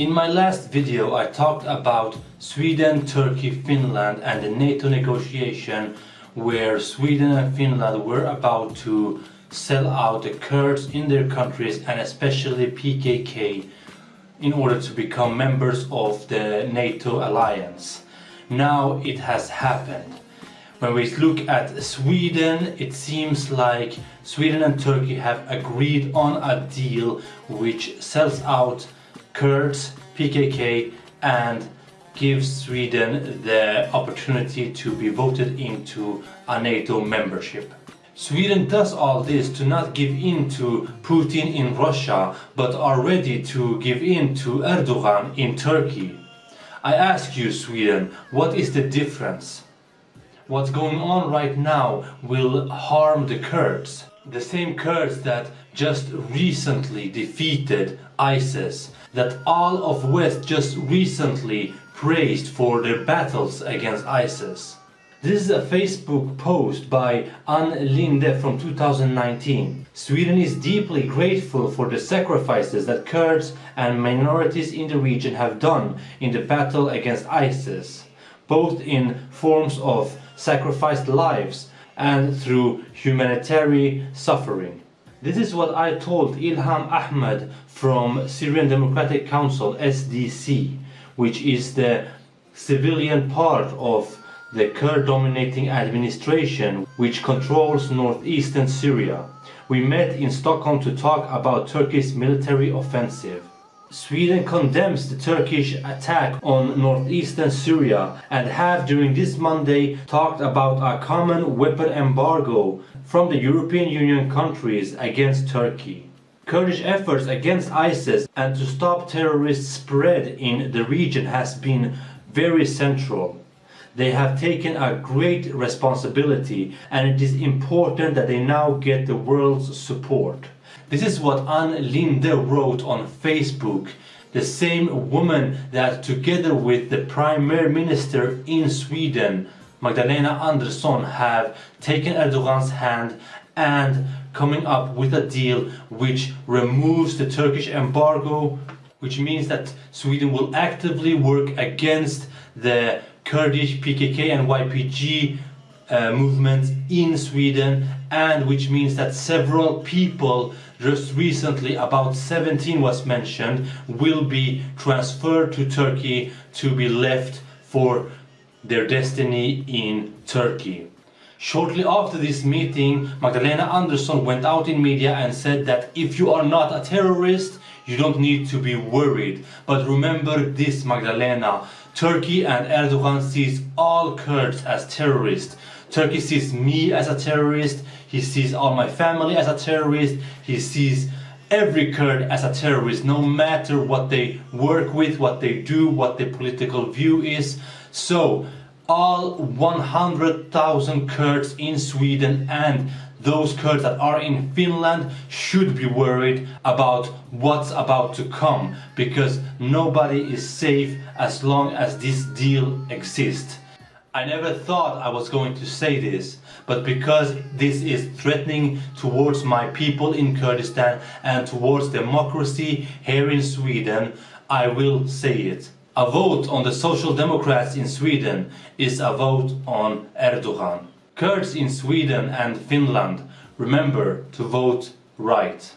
In my last video I talked about Sweden, Turkey, Finland and the NATO negotiation where Sweden and Finland were about to sell out the Kurds in their countries and especially PKK in order to become members of the NATO alliance. Now it has happened. When we look at Sweden, it seems like Sweden and Turkey have agreed on a deal which sells out Kurds, PKK and gives Sweden the opportunity to be voted into a NATO membership. Sweden does all this to not give in to Putin in Russia but are ready to give in to Erdogan in Turkey. I ask you Sweden, what is the difference? What's going on right now will harm the Kurds. The same Kurds that just recently defeated ISIS, that all of West just recently praised for their battles against ISIS. This is a Facebook post by Ann Linde from 2019. Sweden is deeply grateful for the sacrifices that Kurds and minorities in the region have done in the battle against ISIS, both in forms of sacrificed lives and through humanitarian suffering. This is what I told Ilham Ahmed from Syrian Democratic Council SDC, which is the civilian part of the Kurd dominating administration which controls northeastern Syria. We met in Stockholm to talk about Turkey's military offensive. Sweden condemns the Turkish attack on northeastern Syria and have during this Monday talked about a common weapon embargo from the European Union countries against Turkey. Kurdish efforts against ISIS and to stop terrorist spread in the region has been very central. They have taken a great responsibility and it is important that they now get the world's support. This is what Ann Linde wrote on Facebook. The same woman that together with the Prime Minister in Sweden, Magdalena Andersson, have taken Erdogan's hand and coming up with a deal which removes the Turkish embargo, which means that Sweden will actively work against the Kurdish PKK and YPG uh, movements in Sweden and which means that several people just recently about 17 was mentioned will be transferred to Turkey to be left for their destiny in Turkey. Shortly after this meeting, Magdalena Andersson went out in media and said that if you are not a terrorist, you don't need to be worried. But remember this Magdalena, Turkey and Erdogan sees all Kurds as terrorists. Turkey sees me as a terrorist, he sees all my family as a terrorist, he sees every Kurd as a terrorist, no matter what they work with, what they do, what their political view is. So, all 100,000 Kurds in Sweden and those Kurds that are in Finland should be worried about what's about to come because nobody is safe as long as this deal exists. I never thought I was going to say this, but because this is threatening towards my people in Kurdistan and towards democracy here in Sweden, I will say it. A vote on the Social Democrats in Sweden is a vote on Erdogan. Kurds in Sweden and Finland, remember to vote right.